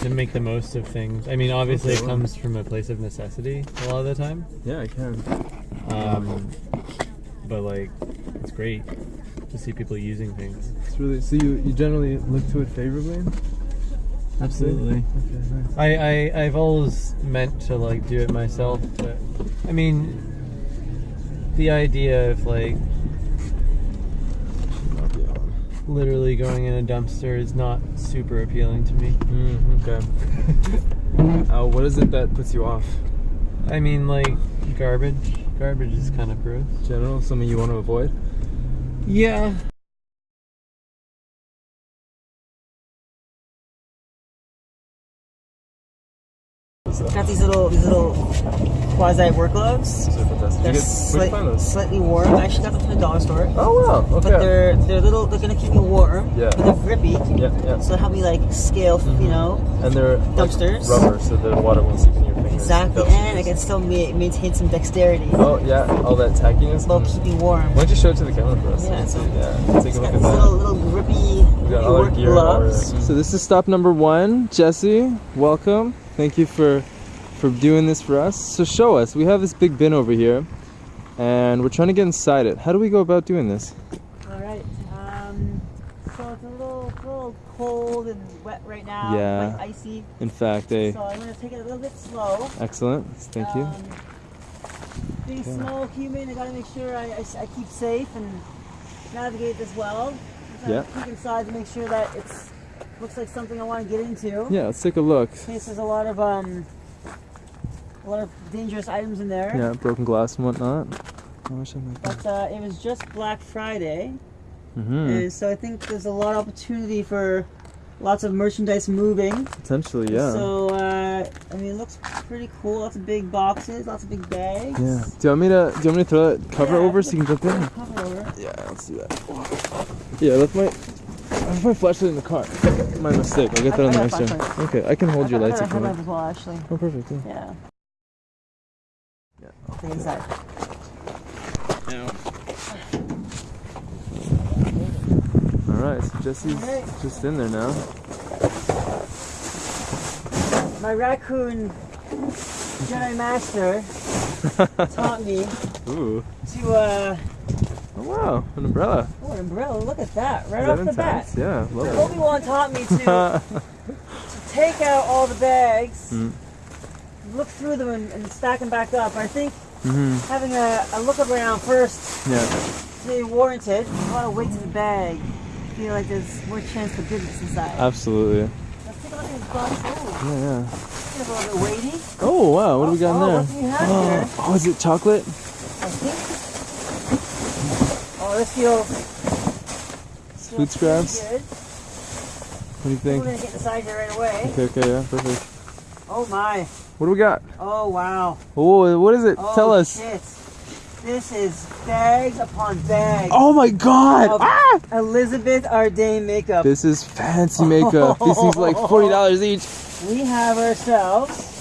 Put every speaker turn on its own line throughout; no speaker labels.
to make the most of things. I mean, obviously,
Okay,
it
well.
comes from a place of necessity a lot of the time.
Yeah, I can.
Um, but like, it's great to see people using things.
It's really so you you generally look to it favorably.
Absolutely.
Okay, nice.
I, I I've always meant to like do it myself, but I mean, the idea of like literally going in a dumpster is not super appealing to me.
Mm, okay. uh, what is it that puts you off?
I mean, like garbage. Garbage is kind of gross.
General, something you want to avoid?
Yeah.
Got these little these little quasi work gloves.
Those are fantastic.
They're
You get, where'd you
slight-
find those?
slightly warm. I actually got them from the dollar store.
Oh wow. Okay.
But they're they're little. They're gonna keep me warm.
Yeah.
But they're grippy.
yeah, yeah.
So they help me like scale. You know.
And they're like,
Dumpsters.
rubber, so the water won't seep in your fingers.
Exactly.
They'll-
And I can still ma- maintain some dexterity.
Oh yeah, all that tackiness.
While
Mm.
keeping warm.
Why don't you show it to the camera for us?
Yeah.
Let's. Yeah. Take a look at that.
little little grippy,
We got all our
work
gear
gloves.
So this is stop number one, Jesse. Welcome. Thank you for for doing this for us. So show us. We have this big bin over here, and we're trying to get inside it. How do we go about doing this?
All right. Um, so it's a little, it's a little cold and wet right now.
Yeah.
Quite icy.
In fact, a
So I'm gonna take it a little bit slow.
excellent. Thank you.
Um, being
Yeah.
small human, I gotta make sure I, I, I keep safe and navigate this well.
Yeah.
Keep inside to make sure that it's looks like something I want to get into.
Yeah, let's take a look.
In case there's a lot of um, a lot of dangerous items in there.
Yeah, broken glass and whatnot. I wish I might-
But uh, it was just Black Friday,
Mhm.
and so I think there's a lot of opportunity for lots of merchandise moving.
Potentially, yeah.
So uh, I mean, it looks pretty cool. Lots of big boxes, lots of big bags.
yeah. Do you want me to? Do you want me to throw that cover
Yeah,
over so you can jump in?
Cover over.
Yeah, let's do that. Yeah, I left my I left my flashlight in the car. My mistake. I'll get that
I-
on the
I
next
got a
one.
flashlight.
Okay, I can hold your
I
lights
thought
if
I
you
had
want.
that as well, actually.
Oh, perfect. Yeah.
Yeah.
Yeah.
The inside.
All right, so Jesse's just in there now.
My raccoon Jedi Master taught me
Ooh.
to uh
Oh wow, an umbrella.
oh an umbrella, look at that, right off the bat.
Yeah, love
Obi-Wan taught me to, to take out all the bags,
Mm.
Look through them and, and stack them back up. I think
hmm
having a, a look around first
Yeah.
is warranted. A lot of weight to the bag. I feel like there's more chance for goodness inside.
Absolutely.
Let's take a look at this box. Oh,
Yeah, yeah.
it's a little bit weighty.
Oh wow, what do we got
oh,
in there?
What do we have
Oh,
here?
oh, is it chocolate?
I think. Oh, this feels. this
Food scraps?
Good.
What do you
We're
think?
gonna get inside here right away.
Okay, okay, yeah, perfect.
Oh my.
What do we got?
Oh wow.
Oh, what is it?
Oh,
Tell us.
Shit. This is bags upon bags.
Oh my god!
of
Ah!
Elizabeth Arden makeup.
This is fancy makeup. These things are like forty dollars each.
we have ourselves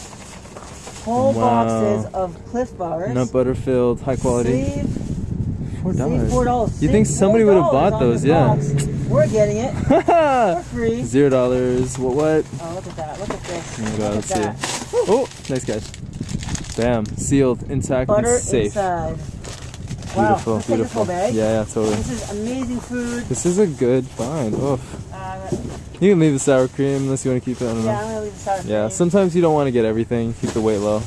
whole
Wow.
boxes of Clif Bars.
Nut butter filled, high quality.
Save,
Four
save
dollars.
four dollars.
You think somebody would have bought those, yeah.
box. We're getting it for free.
Zero dollars. What? What?
Oh, look at that. Look at this.
Oh my god,
look
let's
that.
see. Oh, nice catch. Bam, sealed, intact,
Butter
and safe.
inside. Wow.
Beautiful,
this
beautiful.
bag.
Yeah, yeah, totally.
This is amazing food.
This is a good find. Oh,
Uh,
you can leave the sour cream unless you want to keep it. I don't
yeah,
know.
I'm gonna leave the sour cream.
Yeah, sometimes you don't want to get everything. Keep the weight low.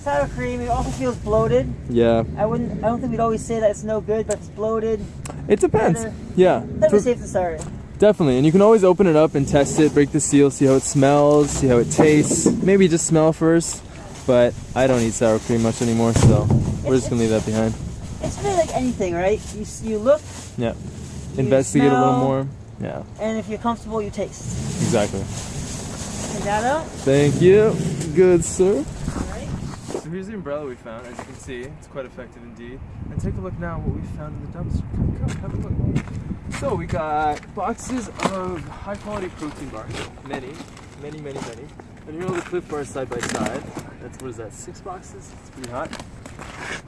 sour cream. It also feels bloated.
Yeah,
I wouldn't. I don't think we'd always say that it's no good, but it's bloated.
it depends.
Better-
Yeah,
Better
for-
safe than sorry.
Definitely. And you can always open it up and test it, break the seal, see how it smells, see how it tastes. Maybe just smell first. But I don't eat sour cream much anymore, so we're just gonna leave that behind.
It's really like anything, right? You you look,
Yeah.
You
Investigate a little more. Yeah,
and if you're comfortable, you taste.
exactly.
Take that out.
Thank you. Good, sir.
All right.
So here's the umbrella we found. As you can see, it's quite effective indeed. And take a look now what we found in the dumpster. Come, come, have a look. So we got boxes of high quality protein bars. Many, many, many, many. And here are all the Clif Bars side by side. That's what is that? Six boxes. It's pretty hot.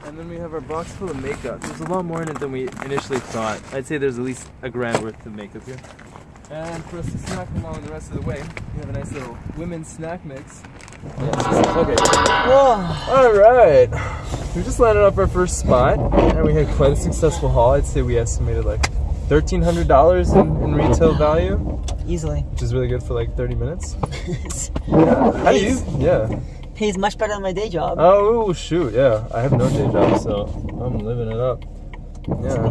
And then we have our box full of makeup. There's a lot more in it than we initially thought. I'd say there's at least a grand worth of makeup here. And for us to snack along the rest of the way, we have a nice little women's snack mix. Okay.
Whoa.
All right. We just landed up our first spot, and we had quite a successful haul. I'd say we estimated like thirteen hundred dollars in, in retail value,
Easily.
which is really good for like thirty minutes. yeah. How do you? Yeah.
Pays much better than my day job.
Oh shoot, yeah. I have no day job, so I'm living it up. Yeah.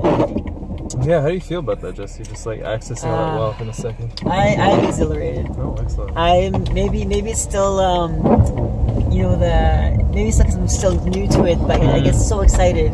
Yeah, how do you feel about that, Jesse? Just like accessing all that
Uh,
wealth in a second.
I, I'm exhilarated.
Oh, excellent.
I'm maybe maybe it's still um you know the maybe it's because I'm still new to it, but I get so excited.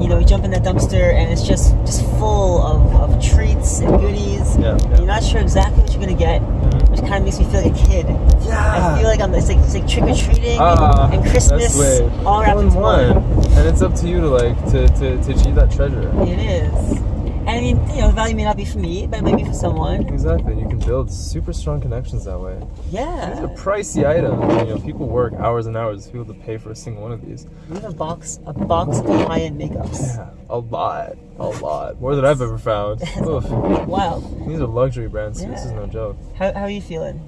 You know, you jump in that dumpster and it's just just full of, of treats and goodies.
Yeah,
You're not sure exactly what you're gonna get,
Mhm.
which kind of makes me feel like a kid. I feel like I'm it's like, it's like trick or treating
Ah,
and Christmas all wrapped
in one.
one.
And it's up to you to like to, to, to achieve that treasure.
It is. And I mean, you know, the value may not be for me, but it might be for someone.
Exactly. You can build super strong connections that way. These are
Yeah.
pricey items. You know, people work hours and hours to be able to pay for a single one of these.
We have a box a box of high-end makeups.
Yeah, a lot, a lot, more than I've ever found. Oof.
Wow.
These are luxury brands. Too. This is no joke.
How, how are you feeling?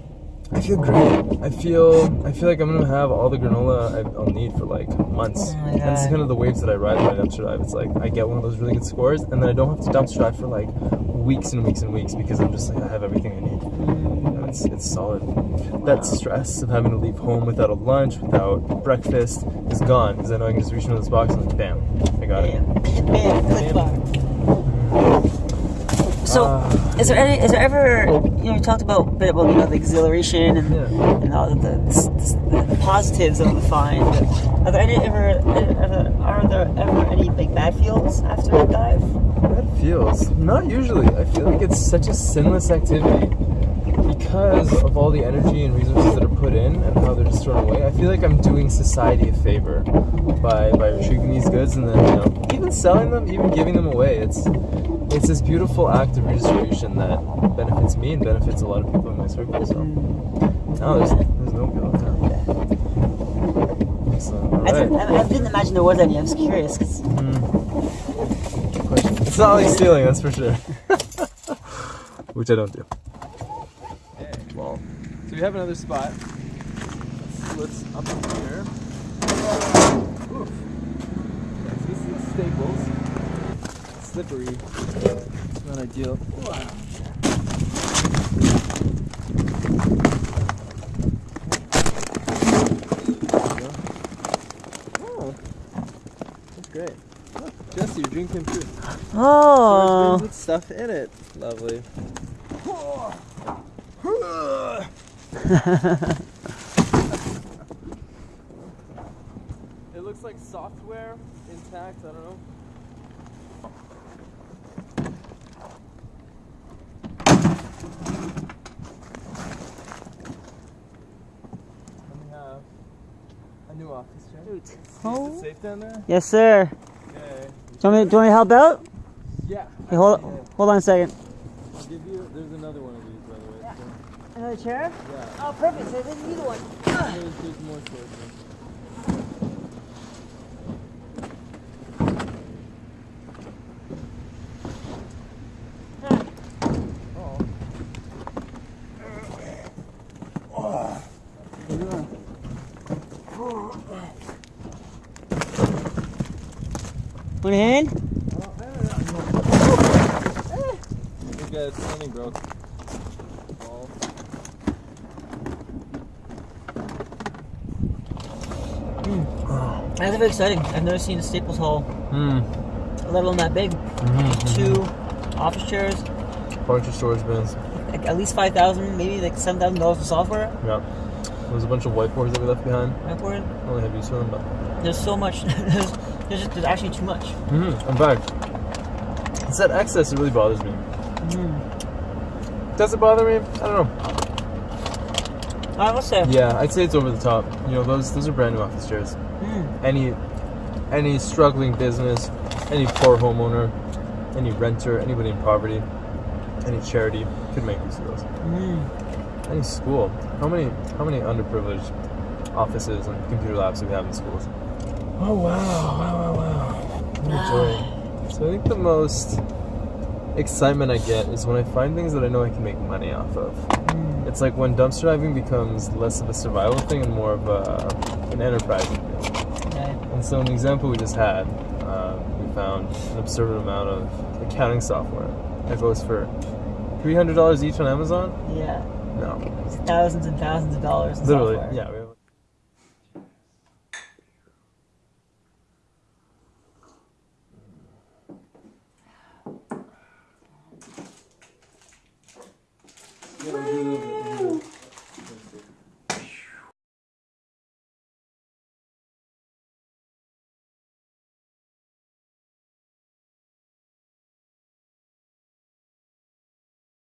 I feel great. I feel I feel like I'm gonna have all the granola I'll need for like months.
Oh
and
God.
kind of the waves that I ride when I dumpster dive. It's like I get one of those really good scores, and then I don't have to dumpster dive for like weeks and weeks and weeks because I'm just like I have everything I need, mm. and it's it's solid. That stress of having to leave home without a lunch, without breakfast, is gone because I know I can just reach into this box and like bam, I got it.
Bam, bam, bar. So,
Ah.
is there any, is there ever, you know, we talked about a bit about, you know, the exhilaration and,
Yeah.
and all the, the, the positives of the find. Are there any ever, are there ever any like bad feels after a dive?
That feels not usually. I feel like it's such a sinless activity because of all the energy and resources that are put in and how they're just thrown away. I feel like I'm doing society a favor by by retrieving these goods and then you know even selling them, even giving them away. It's it's this beautiful act of redistribution that benefits me and benefits a lot of people in my circle. So mm. no, there's there's no bill. Yeah. Excellent. All
I, didn't,
right.
I, I didn't imagine there was any. I was curious. 'cause-
Good question. It's not like stealing, that's for sure. Which I don't do. Okay, well, so we have another spot. Let's, let's up here. Oof. Yeah, so this is Staples. Slippery. It's not ideal. There we. Oh, that's great. Look, Jesse, you're drinking too.
Oh,
with stuff in it. Lovely. it looks like software intact. I don't know. And we have a new office. Is
Oh.
it safe down there?
yes, sir.
Okay.
Do you want me, do you want me to help out?
Yeah.
Okay, hold,
Yeah.
hold on a second.
I'll give you. There's another one of these, by the way. so-
Another chair?
Yeah.
Oh, perfect. So I didn't need one.
There's, there's more sources.
One hand?
Look at something broke. Ball.
That's very exciting. I've never seen a Staples haul,
Hmm.
let alone that big.
Mm-hmm.
Two office chairs,
Bunch of storage bins.
like at least five thousand, maybe like seven thousand dollars for software.
Yeah. There's a bunch of whiteboards that we left behind.
Whiteboard.
I only have use for them, but.
There's so much. there's, there's, just, there's actually too much.
Mm-hmm. In fact, it's that excess that really bothers me.
Mm.
Does it bother me? I don't know.
I let's say.
Yeah, I'd say it's over the top. You know, those those are brand new office chairs.
Mm.
Any any struggling business, any poor homeowner, any renter, anybody in poverty, any charity could make use of those.
Mm.
Any school. How many how many underprivileged offices and computer labs do we have in schools? Oh wow, wow, wow, wow. What a joy. So I think the most excitement I get is when I find things that I know I can make money off of.
Mm.
It's like when dumpster diving becomes less of a survival thing and more of a, an enterprising thing.
Right.
And so, an example we just had, uh, we found an absurd amount of accounting software that goes for $300 each on Amazon.
Yeah.
No,
It's thousands and thousands of dollars in
literally,
software.
yeah. We